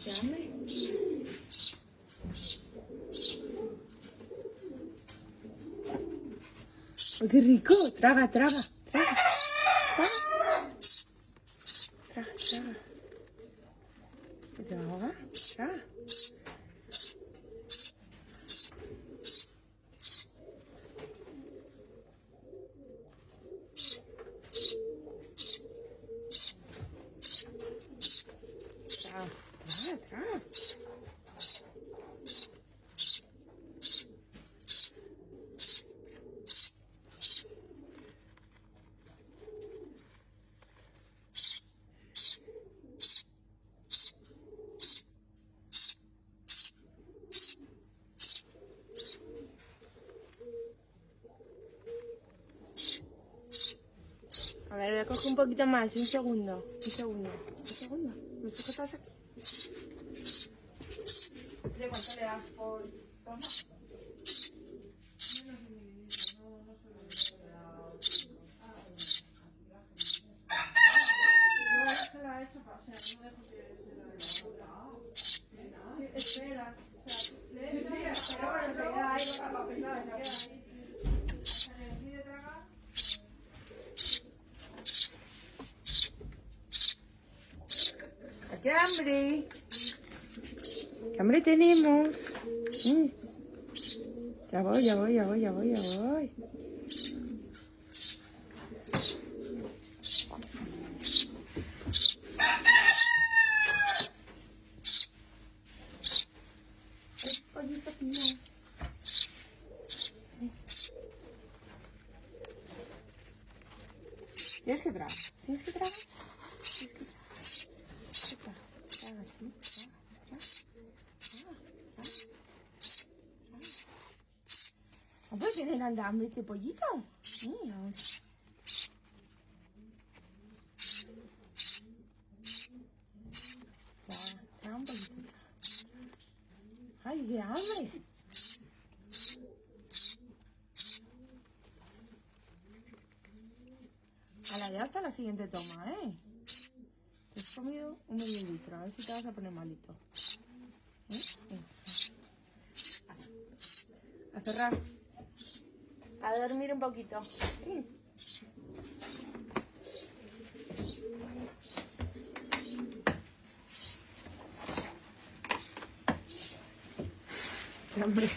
Jangan. Oh, qué rico. Traga, traga, traga. Traga, traga. Traga, traga. Wow. A ver, voy a coger un poquito más, un segundo, un segundo, un segundo. ¿Me sujetas aquí? States. ¡Qué hambre! ¿Qué hambre tenemos? Ya voy, ya voy, ya voy, ya voy, ya voy. Pollito mío. Traga, traga, traga. ¿No puede tener anda hambre este pollito? Mira. Traga, traga un poquito. ¡Ay, qué hambre! A la ya hasta la siguiente toma, ¿eh? Te has comido un medio litro, a ver si te vas a poner malito. A cerrar. A dormir un poquito. Hambre.